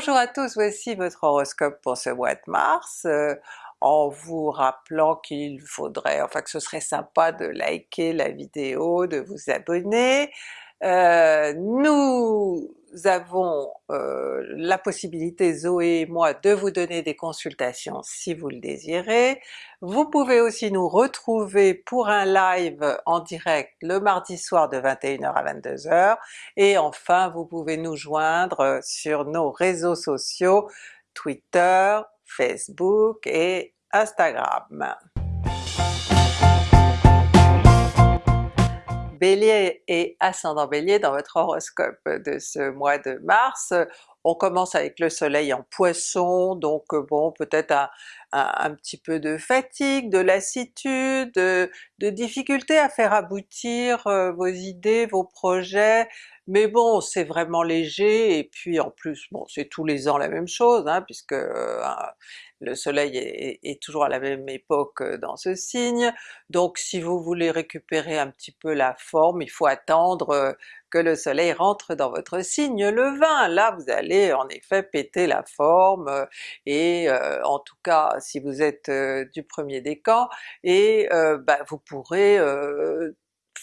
Bonjour à tous, voici votre horoscope pour ce mois de mars, euh, en vous rappelant qu'il faudrait, enfin que ce serait sympa de liker la vidéo, de vous abonner. Euh, nous avons euh, la possibilité, Zoé et moi, de vous donner des consultations si vous le désirez. Vous pouvez aussi nous retrouver pour un live en direct le mardi soir de 21h à 22h, et enfin vous pouvez nous joindre sur nos réseaux sociaux Twitter, Facebook et Instagram. Bélier et ascendant Bélier dans votre horoscope de ce mois de mars. On commence avec le soleil en Poisson, donc euh, bon peut-être un, un, petit peu de fatigue, de lassitude, de, de difficulté à faire aboutir euh, vos idées, vos projets, mais bon c'est vraiment léger et puis en plus bon c'est tous les ans la même chose hein, puisque euh, le soleil est, toujours à la même époque euh, dans ce signe, donc si vous voulez récupérer un petit peu la forme, il faut attendre que le soleil rentre dans votre signe le 20, là vous allez en effet péter la forme, et en tout cas si vous êtes du premier décan, et bah, vous pourrez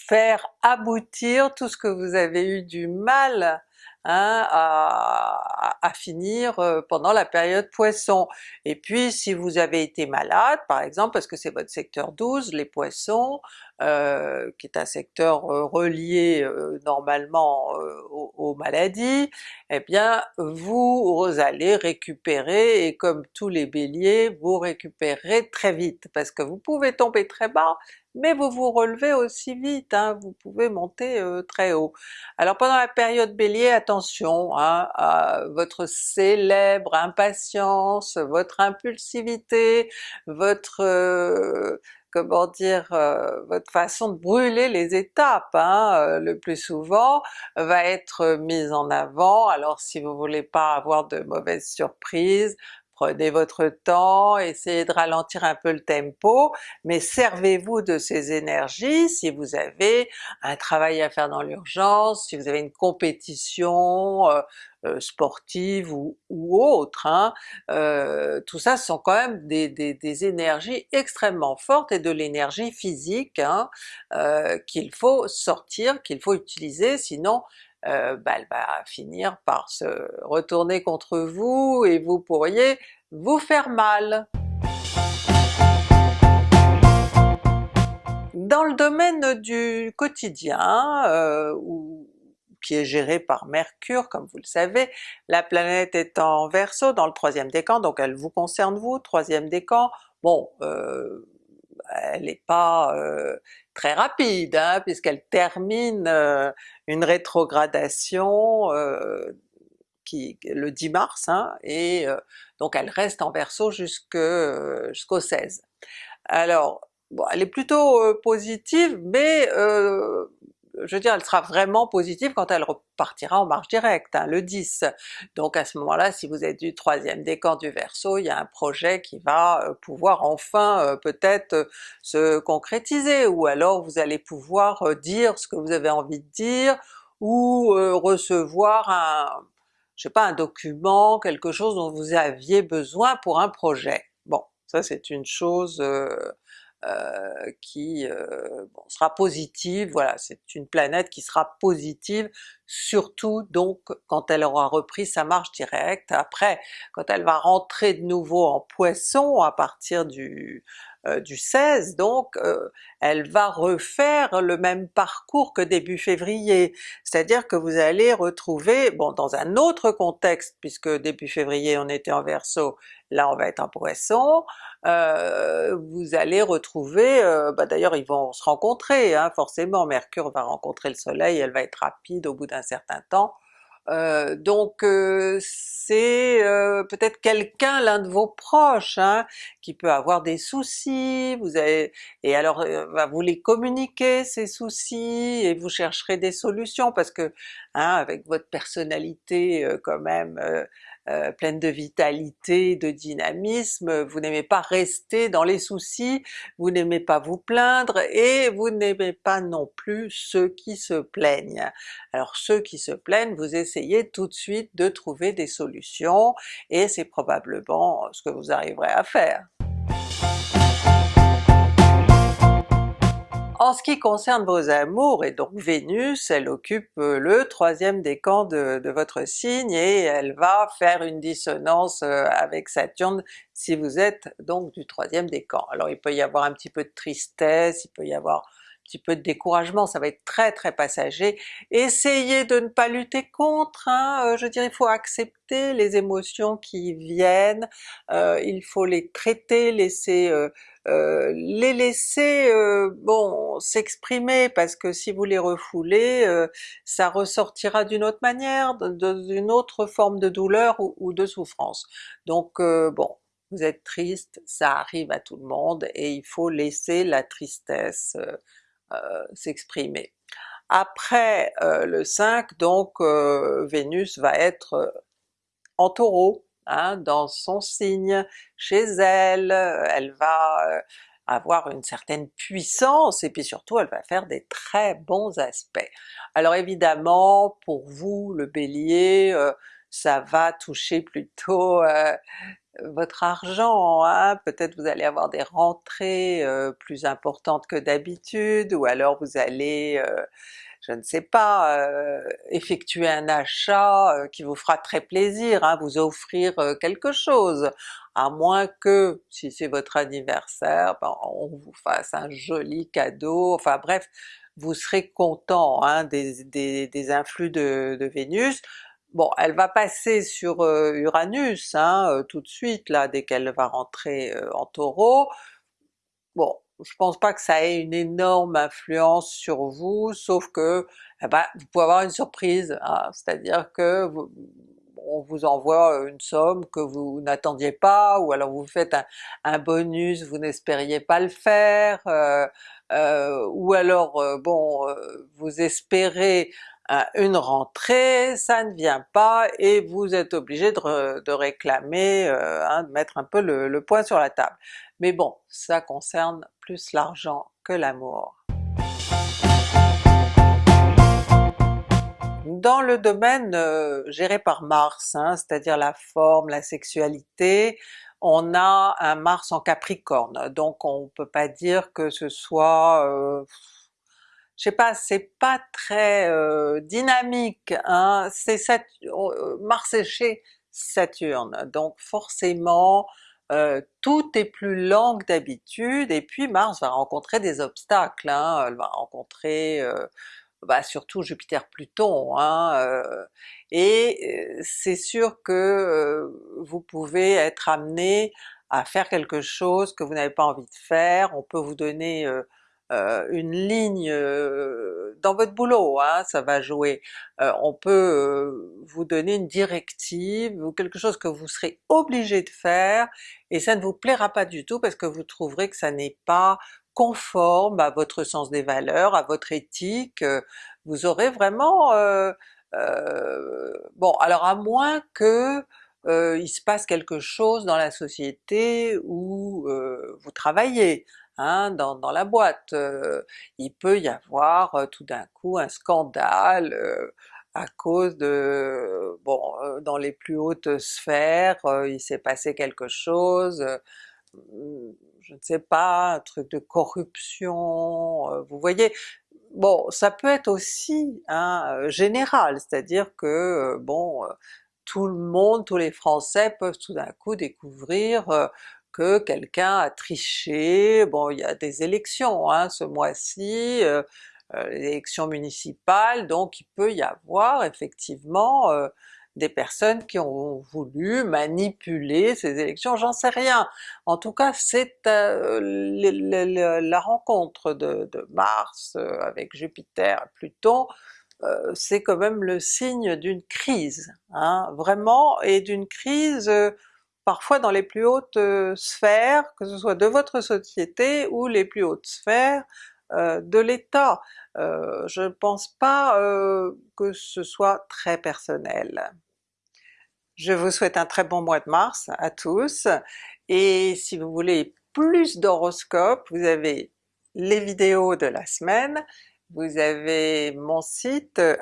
faire aboutir tout ce que vous avez eu du mal hein, à, à, finir euh, pendant la période Poisson. Et puis si vous avez été malade par exemple, parce que c'est votre secteur 12, les Poissons, euh, qui est un secteur euh, relié euh, normalement aux, maladies, eh bien vous allez récupérer, et comme tous les Béliers, vous récupérez très vite, parce que vous pouvez tomber très bas, mais vous vous relevez aussi vite, hein, vous pouvez monter très haut. Alors pendant la période Bélier, attention hein, à votre célèbre impatience, votre impulsivité, votre comment dire, euh, votre façon de brûler les étapes hein, euh, le plus souvent va être mise en avant, alors si vous voulez pas avoir de mauvaises surprises, prenez votre temps, essayez de ralentir un peu le tempo, mais servez-vous de ces énergies si vous avez un travail à faire dans l'urgence, si vous avez une compétition euh, euh, sportive ou, autre, hein. euh, tout ça sont quand même des, des, énergies extrêmement fortes et de l'énergie physique hein, qu'il faut sortir, qu'il faut utiliser, sinon euh, bah, elle va finir par se retourner contre vous et vous pourriez vous faire mal. Dans le domaine du quotidien, euh, qui est géré par Mercure comme vous le savez, la planète est en Verseau dans le troisième décan, donc elle vous concerne vous, troisième décan, bon euh, elle n'est pas très rapide hein, puisqu'elle termine une rétrogradation qui, le 10 mars, hein, et donc elle reste en Verseau jusqu'au 16. Alors elle est plutôt positive, mais je veux dire elle sera vraiment positive quand elle repartira en marche directe, hein, le 10. Donc à ce moment-là, si vous êtes du troisième décan du Verseau, il y a un projet qui va euh, pouvoir enfin euh, peut-être euh, se concrétiser, ou alors vous allez pouvoir dire ce que vous avez envie de dire, ou recevoir un, je sais pas, un document, quelque chose dont vous aviez besoin pour un projet. Bon, ça c'est une chose euh, qui euh, sera positive, voilà, c'est une planète qui sera positive, surtout donc quand elle aura repris sa marche directe. Après, quand elle va rentrer de nouveau en Poisson à partir du, euh, du 16 donc, elle va refaire le même parcours que début février, c'est-à-dire que vous allez retrouver, bon dans un autre contexte, puisque début février on était en Verseau, là on va être en Poisson, euh, vous allez retrouver, euh, bah d'ailleurs ils vont se rencontrer, hein, forcément, Mercure va rencontrer le Soleil, elle va être rapide au bout d'un certain temps, euh, donc c'est peut-être quelqu'un, l'un de vos proches, hein, qui peut avoir des soucis, vous avez, et alors va vous les communiquer ces soucis, et vous chercherez des solutions, parce que hein, avec votre personnalité quand même pleine de vitalité, de dynamisme, vous n'aimez pas rester dans les soucis, vous n'aimez pas vous plaindre et vous n'aimez pas non plus ceux qui se plaignent. Alors ceux qui se plaignent, vous essayez tout de suite de trouver des solutions et c'est probablement ce que vous arriverez à faire. En ce qui concerne vos amours, et donc Vénus, elle occupe euh, le troisième décan de, de votre signe et elle va faire une dissonance euh, avec Saturne si vous êtes donc du troisième décan. Alors il peut y avoir un petit peu de tristesse, il peut y avoir petit peu de découragement, ça va être très très passager. Essayez de ne pas lutter contre, hein, euh, je dirais il faut accepter les émotions qui viennent, euh, il faut les traiter, laisser euh, les laisser bon s'exprimer parce que si vous les refoulez, ça ressortira d'une autre manière, d'une autre forme de douleur ou, de souffrance. Donc bon, vous êtes triste, ça arrive à tout le monde et il faut laisser la tristesse euh, s'exprimer. Après euh, le 5, donc euh, Vénus va être en Taureau, hein, dans son signe, chez elle, elle va avoir une certaine puissance et puis surtout elle va faire des très bons aspects. Alors évidemment pour vous le Bélier, ça va toucher plutôt votre argent, hein? peut-être vous allez avoir des rentrées euh, plus importantes que d'habitude, ou alors vous allez, euh, je ne sais pas, euh, effectuer un achat qui vous fera très plaisir, hein? vous offrir quelque chose, à moins que, si c'est votre anniversaire, ben, on vous fasse un joli cadeau, enfin bref, vous serez content hein, des, des, influx de Vénus, Bon, elle va passer sur euh, Uranus hein, euh, tout de suite là, dès qu'elle va rentrer euh, en Taureau. Bon, je pense pas que ça ait une énorme influence sur vous, sauf que eh ben, vous pouvez avoir une surprise, hein, c'est-à-dire que on vous envoie une somme que vous n'attendiez pas, ou alors vous faites un, bonus, vous n'espériez pas le faire, ou alors bon, vous espérez une rentrée, ça ne vient pas et vous êtes obligé de, réclamer, euh, hein, de mettre un peu le, le point sur la table. Mais bon, ça concerne plus l'argent que l'amour. Dans le domaine euh, géré par Mars, hein, c'est-à-dire la forme, la sexualité, on a un Mars en Capricorne, donc on peut pas dire que ce soit euh, je sais pas, c'est pas très euh, dynamique, hein? euh, Mars est chez Saturne, donc forcément euh, tout est plus lent que d'habitude, et puis Mars va rencontrer des obstacles, hein? elle va rencontrer bah, surtout Jupiter-Pluton, hein, et c'est sûr que vous pouvez être amené à faire quelque chose que vous n'avez pas envie de faire, on peut vous donner euh, une ligne euh, dans votre boulot, hein, ça va jouer. Euh, on peut vous donner une directive ou quelque chose que vous serez obligé de faire et ça ne vous plaira pas du tout parce que vous trouverez que ça n'est pas conforme à votre sens des valeurs, à votre éthique, vous aurez vraiment... bon alors à moins que il se passe quelque chose dans la société où vous travaillez, Hein, dans, la boîte. Euh, il peut y avoir euh, tout d'un coup un scandale euh, à cause de... bon, dans les plus hautes sphères, il s'est passé quelque chose, je ne sais pas, un truc de corruption, vous voyez? Bon, ça peut être aussi hein, général, c'est-à-dire que bon, tout le monde, tous les Français peuvent tout d'un coup découvrir que quelqu'un a triché, bon il y a des élections hein, ce mois-ci, euh, euh, élections municipales, donc il peut y avoir effectivement euh, des personnes qui ont voulu manipuler ces élections, j'en sais rien. En tout cas c'est la rencontre de, Mars avec Jupiter, Pluton, c'est quand même le signe d'une crise, hein, vraiment, et d'une crise parfois dans les plus hautes euh, sphères, que ce soit de votre société ou les plus hautes sphères euh, de l'État. Euh, je ne pense pas que ce soit très personnel. Je vous souhaite un très bon mois de mars à tous, et si vous voulez plus d'horoscopes, vous avez les vidéos de la semaine, vous avez mon site euh,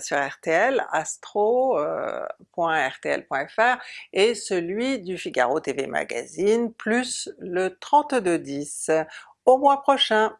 sur RTL, astro.rtl.fr euh, et celui du Figaro TV Magazine, plus le 3210. Au mois prochain!